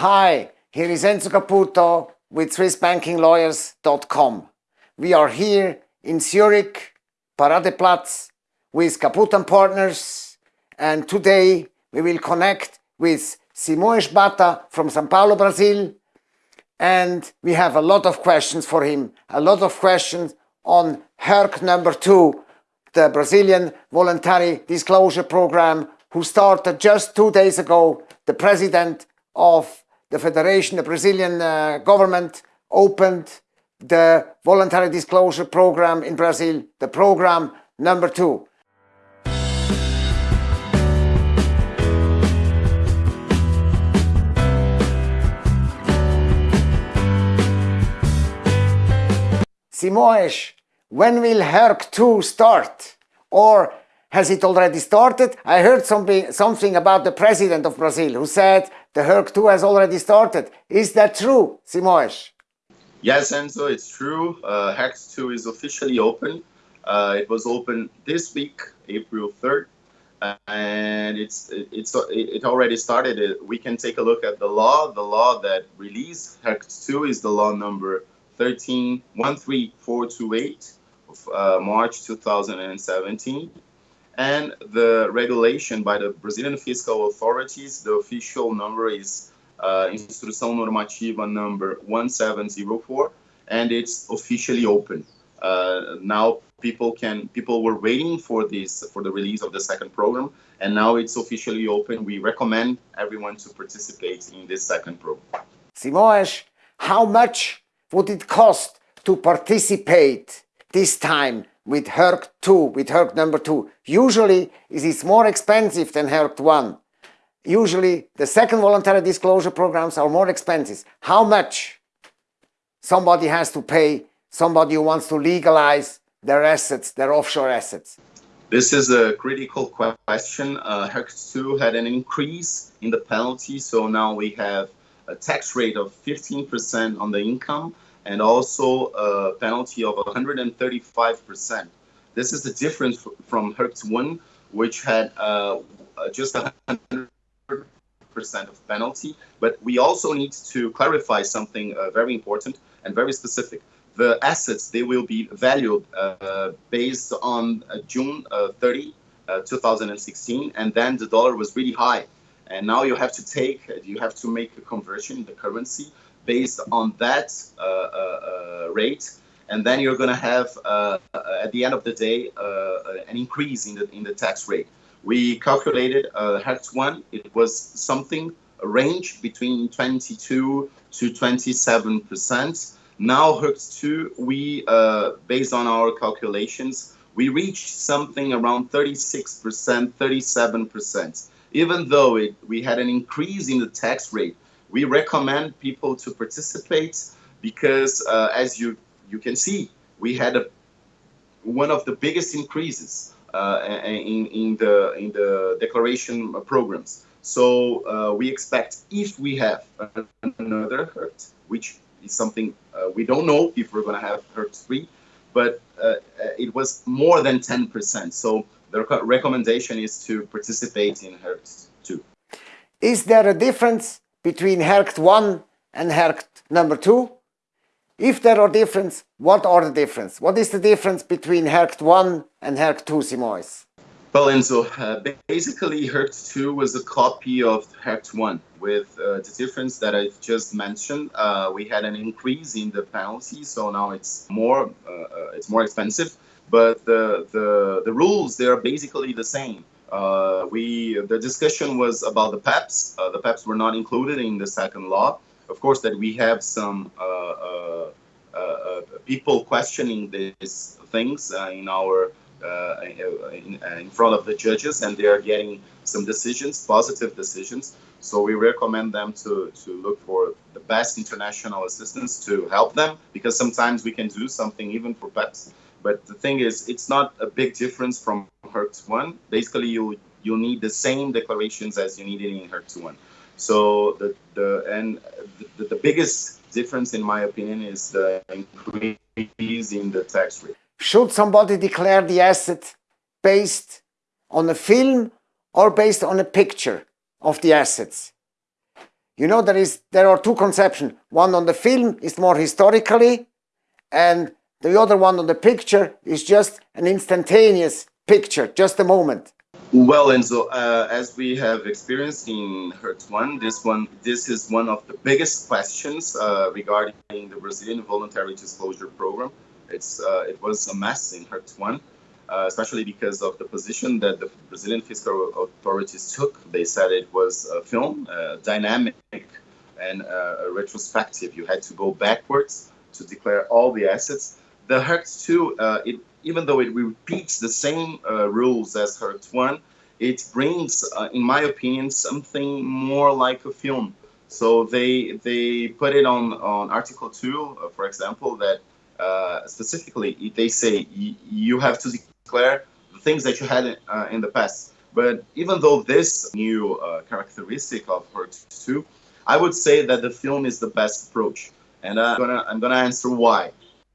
Hi, here is Enzo Caputo with SwissBankingLawyers.com. We are here in Zurich, Paradeplatz, with Caputo and Partners, and today we will connect with Simoes Bata from Sao Paulo, Brazil, and we have a lot of questions for him, a lot of questions on RERCT number two, the Brazilian Voluntary Disclosure Program, who started just two days ago. The president of the Federation, the Brazilian uh, government opened the voluntary disclosure program in Brazil, the program number two. Simoes, when will RERCT 2 start? Or has it already started? I heard something, something about the president of Brazil who said the RERCT 2 has already started. Is that true, Simoes? Yes, Enzo, it's true. Uh, RERCT 2 is officially open. Uh, it was open this week, April 3rd, and it's it's it already started. We can take a look at the law. The law that released RERCT 2 is the law number 13 13428 of uh, March 2017 and the regulation by the Brazilian fiscal authorities, the official number is uh, Instrução Normativa number 1704, and it's officially open. Uh, now people can people were waiting for this for the release of the second program, and now it's officially open. We recommend everyone to participate in this second program. Simoes, how much would it cost to participate this time with RERCT 2, with RERCT number 2. Usually it is more expensive than RERCT 1. Usually the second voluntary disclosure programs are more expensive. How much somebody has to pay, somebody who wants to legalize their assets, their offshore assets? This is a critical question. Uh, RERCT 2 had an increase in the penalty, so now we have a tax rate of 15% on the income and also a penalty of 135%. This is the difference from RERCT 1, which had uh, just 100% of penalty. But we also need to clarify something uh, very important and very specific. The assets, they will be valued uh, based on uh, June uh, 30, uh, 2016, and then the dollar was really high. And now you have to take, you have to make a conversion in the currency based on that uh, uh, uh, rate and then you're going to have uh, at the end of the day uh, an increase in the in the tax rate. We calculated uh, one; it was something a range between 22 to 27 percent. Now RERCT two, we based on our calculations, we reached something around 36 percent, 37 percent. Even though it, we had an increase in the tax rate, we recommend people to participate because uh, as you you can see we had a one of the biggest increases uh, in, in the in the declaration programs. So uh, we expect if we have another RERCT which is something uh, we don't know if we're going to have RERCT 3 but uh, it was more than 10% so the recommendation is to participate in RERCT 2 is there a difference between RERCT 1 and RERCT number 2? If there are differences, what are the differences? What is the difference between RERCT 1 and RERCT 2, Simoes? Well, Enzo, uh, basically RERCT 2 was a copy of RERCT 1 with uh, the difference that I've just mentioned. Uh, we had an increase in the penalty, so now it's more uh, uh, it's more expensive, but the, the, the rules, they are basically the same. Uh, we the discussion was about the PEPs. Uh, the PEPs were not included in the second law. Of course, that we have some uh, uh, uh people questioning these things in our in, in, front of the judges, and they are getting some decisions, positive decisions. So we recommend them to to look for the best international assistance to help them, because sometimes we can do something even for PEPs. But the thing is, it's not a big difference from RERCT 1. Basically, you you need the same declarations as you needed in RERCT 1. So the the and the, the biggest difference, in my opinion, is the increase in the tax rate. Should somebody declare the asset based on a film or based on a picture of the assets? You know, there is there are two conceptions. One on the film is more historically, and the other one on the picture is just an instantaneous picture, just a moment. Well, Enzo, uh, as we have experienced in RERCT One, this one, this is one of the biggest questions uh, regarding the Brazilian voluntary disclosure program. It's uh, it was a mess in RERCT One, uh, especially because of the position that the Brazilian fiscal authorities took. They said it was a film, uh, dynamic and uh, retrospective. You had to go backwards to declare all the assets. The RERCT Two, it even though it repeats the same uh, rules as RERCT 1, it brings, uh, in my opinion, something more like a film. So they they put it on, on Article 2, uh, for example, that uh, specifically they say you have to declare the things that you had uh, in the past. But even though this new uh, characteristic of RERCT 2, I would say that the film is the best approach. And I'm gonna, I'm gonna answer why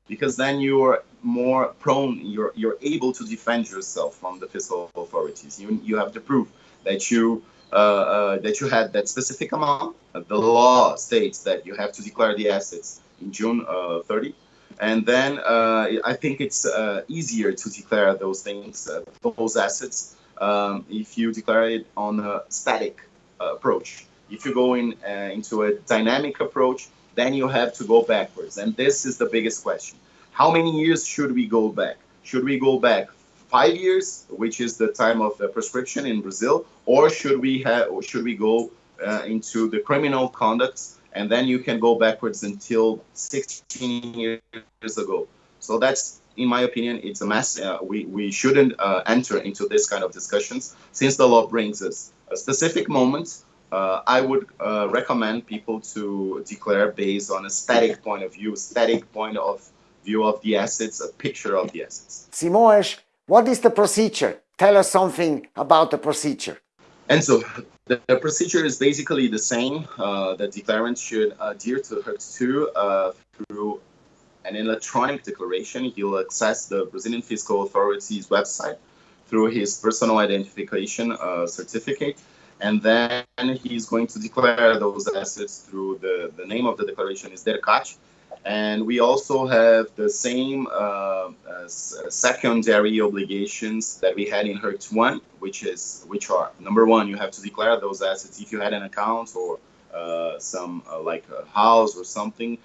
because then you're more prone you're you're able to defend yourself from the fiscal authorities you you have the proof that you uh, uh, that you had that specific amount the law states that you have to declare the assets in june uh, 30 and then uh, i think it's uh, easier to declare those things uh, those assets um, if you declare it on a static approach if you go in into a dynamic approach then you have to go backwards. And this is the biggest question. How many years should we go back? Should we go back five years, which is the time of the prescription in Brazil, or should we have, or should we go uh, into the criminal conduct, and then you can go backwards until 16 years ago? So that's, in my opinion, it's a mess. Uh, we we shouldn't uh, enter into this kind of discussions since the law brings us a specific moment uh, I would uh, recommend people to declare based on a static point of view, static point of view of the assets, a picture of the assets. Simões, what is the procedure? Tell us something about the procedure. And so the, the procedure is basically the same. Uh, the declarant should adhere to RERCT 2 uh, through an electronic declaration. He'll access the Brazilian Fiscal Authority's website through his personal identification uh, certificate and then he's going to declare those assets through the, the name of the declaration is DERCAT. And we also have the same uh, uh, secondary obligations that we had in RERCT 1, which is which are number one, you have to declare those assets if you had an account or uh, some uh, like a house or something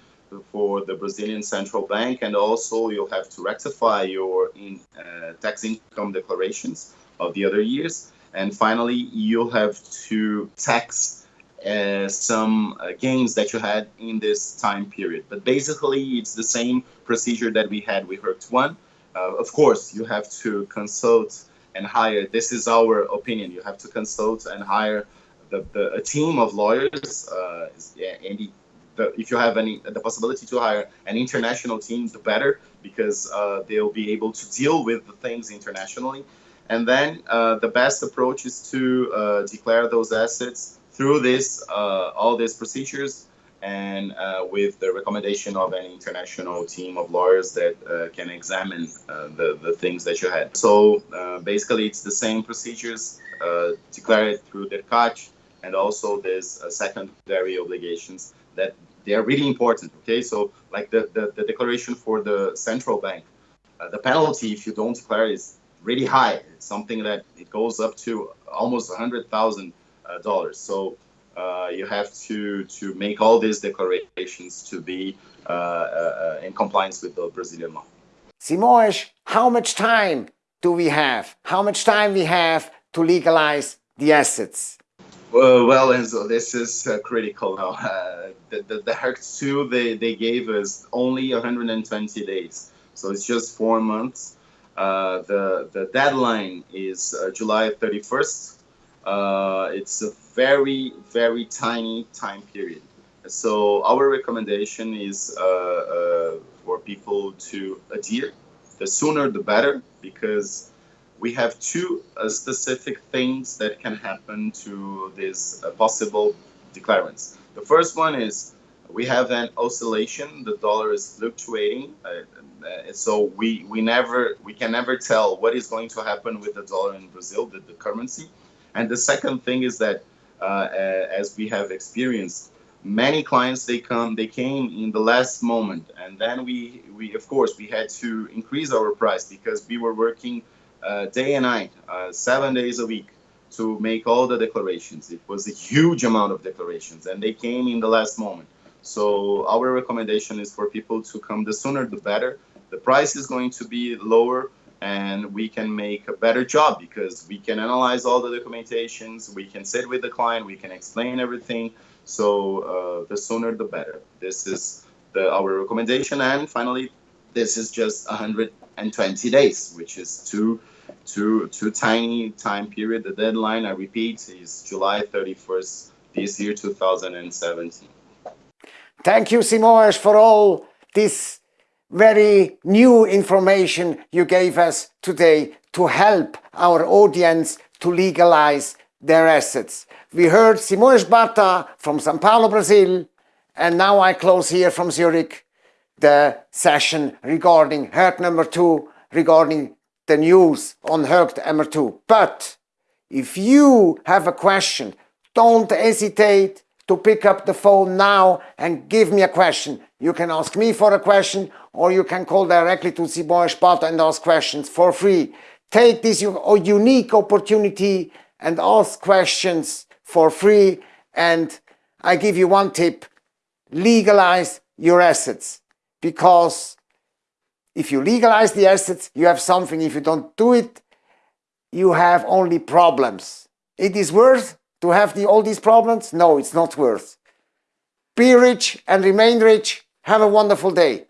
for the Brazilian Central Bank, and also you'll have to rectify your in, uh, tax income declarations of the other years. And finally, you'll have to tax uh, some uh, gains that you had in this time period. But basically, it's the same procedure that we had with RERCT 1. Uh, of course, you have to consult and hire, this is our opinion, you have to consult and hire the, the, a team of lawyers. Uh, the, if you have any the possibility to hire an international team, the better, because uh, they'll be able to deal with the things internationally. And then the best approach is to declare those assets through this, uh, all these procedures and uh, with the recommendation of an international team of lawyers that uh, can examine uh, the, the things that you had. So basically it's the same procedures, declare it through the CACH and also there's secondary obligations that they are really important, okay? So like the, the, the declaration for the central bank, the penalty if you don't declare is really high. It's something that it goes up to almost a hundred thousand uh, dollars. So uh, you have to to make all these declarations to be uh, uh, in compliance with the Brazilian law. Simões, how much time do we have? How much time we have to legalize the assets? Uh, well, Enzo, this is uh, critical now. Uh, the, the, the RERCT 2, they, they gave us only 120 days. So it's just four months. Uh, the, the deadline is uh, July 31st. Uh, it's a very, very tiny time period. So our recommendation is for people to adhere. The sooner the better, because we have two uh, specific things that can happen to this uh, possible declarants. The first one is we have an oscillation. The dollar is fluctuating, uh, uh, so we we never we can never tell what is going to happen with the dollar in Brazil, the, the currency. And the second thing is that uh, as we have experienced. Many clients they come they came in the last moment, and then we we of course we had to increase our price because we were working uh, day and night, uh, seven days a week to make all the declarations. It was a huge amount of declarations, and they came in the last moment. So our recommendation is for people to come the sooner the better. The price is going to be lower and we can make a better job because we can analyze all the documentations, we can sit with the client, we can explain everything. So uh, the sooner the better. This is the, our recommendation. And finally, this is just 120 days, which is too, too, too tiny time period. The deadline, I repeat, is July 31st this year, 2017. Thank you, Simões, for all this very new information you gave us today to help our audience to legalize their assets. We heard Simões Bata from São Paulo, Brazil, and now I close here from Zurich the session regarding RERCT number two, regarding the news on RERCT number two. But if you have a question, don't hesitate to pick up the phone now and give me a question. You can ask me for a question or you can call directly to Simões Bata and ask questions for free. Take this unique opportunity and ask questions for free and I give you one tip, legalize your assets because if you legalize the assets, you have something. If you don't do it, you have only problems. It is worth to have the, all these problems? No, it's not worth. Be rich and remain rich. Have a wonderful day.